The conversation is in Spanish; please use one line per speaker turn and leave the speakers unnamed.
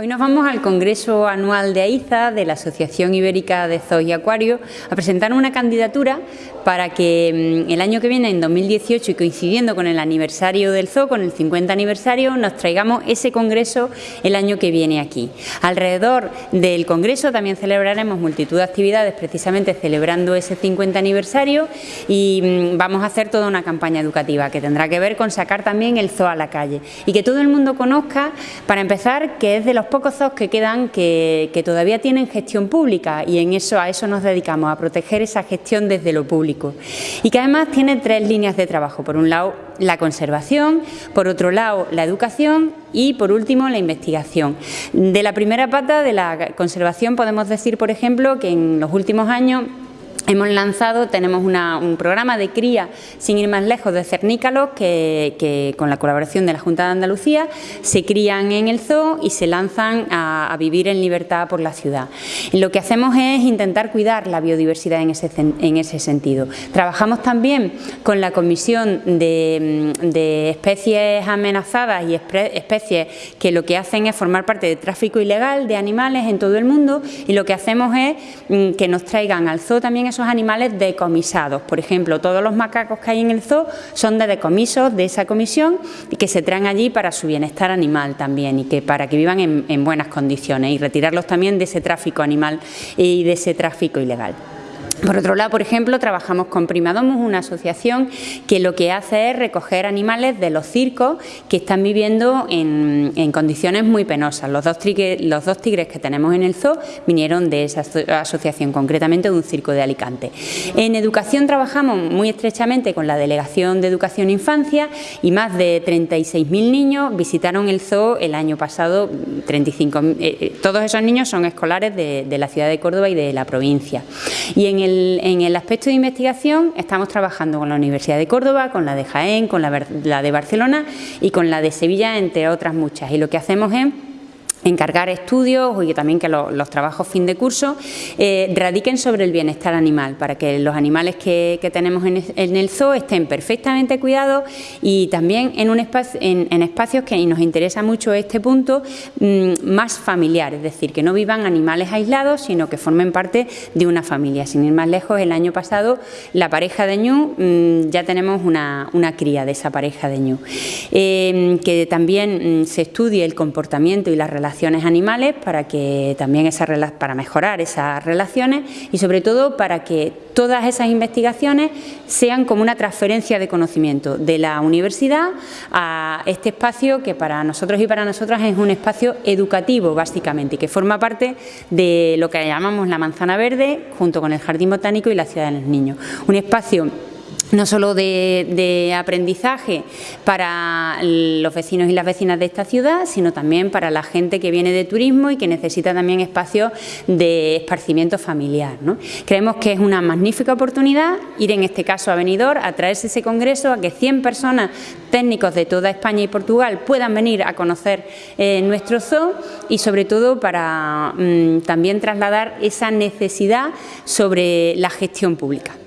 Hoy nos vamos al Congreso Anual de AIZA de la Asociación Ibérica de Zoos y Acuarios a presentar una candidatura para que mm, el año que viene, en 2018, y coincidiendo con el aniversario del zoo, con el 50 aniversario, nos traigamos ese congreso el año que viene aquí. Alrededor del congreso también celebraremos multitud de actividades precisamente celebrando ese 50 aniversario y mm, vamos a hacer toda una campaña educativa que tendrá que ver con sacar también el zoo a la calle y que todo el mundo conozca, para empezar, que es de los pocos zoos que quedan que, todavía tienen gestión pública y en eso, a eso nos dedicamos, a proteger esa gestión desde lo público. Y que además tiene tres líneas de trabajo. Por un lado, la conservación, por otro lado, la educación y, por último, la investigación. De la primera pata de la conservación podemos decir, por ejemplo, que en los últimos años Hemos lanzado, tenemos un programa de cría, sin ir más lejos, de cernícalos que, con la colaboración de la Junta de Andalucía se crían en el zoo y se lanzan a, vivir en libertad por la ciudad. Lo que hacemos es intentar cuidar la biodiversidad en ese, en ese sentido. Trabajamos también con la Comisión de, de Especies Amenazadas y especies que lo que hacen es formar parte de tráfico ilegal de animales en todo el mundo y lo que hacemos es mm, que nos traigan al zoo también esos animales decomisados. Por ejemplo, todos los macacos que hay en el zoo son de decomisos de esa comisión y que se traen allí para su bienestar animal también y que para que vivan en, en buenas condiciones y retirarlos también de ese tráfico animal y de ese tráfico ilegal. Por otro lado, por ejemplo, trabajamos con Primadomus, una asociación que lo que hace es recoger animales de los circos que están viviendo en, condiciones muy penosas. Los dos, tigres, que tenemos en el zoo vinieron de esa asociación, concretamente de un circo de Alicante. En educación trabajamos muy estrechamente con la Delegación de Educación e Infancia y más de 36.000 niños visitaron el zoo el año pasado, 35, eh, eh, todos esos niños son escolares de, de la ciudad de Córdoba y de la provincia. Y en el en el aspecto de investigación estamos trabajando con la Universidad de Córdoba, con la de Jaén, con la, la de Barcelona y con la de Sevilla, entre otras muchas. Y lo que hacemos es encargar estudios y también que los trabajos fin de curso eh, radiquen sobre el bienestar animal, para que los animales que, tenemos en, el zoo estén perfectamente cuidados y también en, un espacio, en, espacios que nos interesa mucho este punto, mm, más familiar, es decir, que no vivan animales aislados, sino que formen parte de una familia. Sin ir más lejos, el año pasado la pareja de ñu, mm, ya tenemos una, cría de esa pareja de ñu. Eh, que también mm, se estudie el comportamiento y las relaciones animales para que también esas para mejorar esas relaciones y sobre todo para que todas esas investigaciones sean como una transferencia de conocimiento de la universidad a este espacio que para nosotros y para nosotras es un espacio educativo básicamente que forma parte de lo que llamamos la manzana verde junto con el jardín botánico y la ciudad de los niños. Un espacio no solo de, aprendizaje para los vecinos y las vecinas de esta ciudad, sino también para la gente que viene de turismo y que necesita también espacios de esparcimiento familiar. Creemos que es una magnífica oportunidad ir en este caso a Benidorm, a traerse ese congreso, a que 100 personas técnicos de toda España y Portugal puedan venir a conocer eh, nuestro zoo y sobre todo para mm, también trasladar esa necesidad sobre la gestión pública.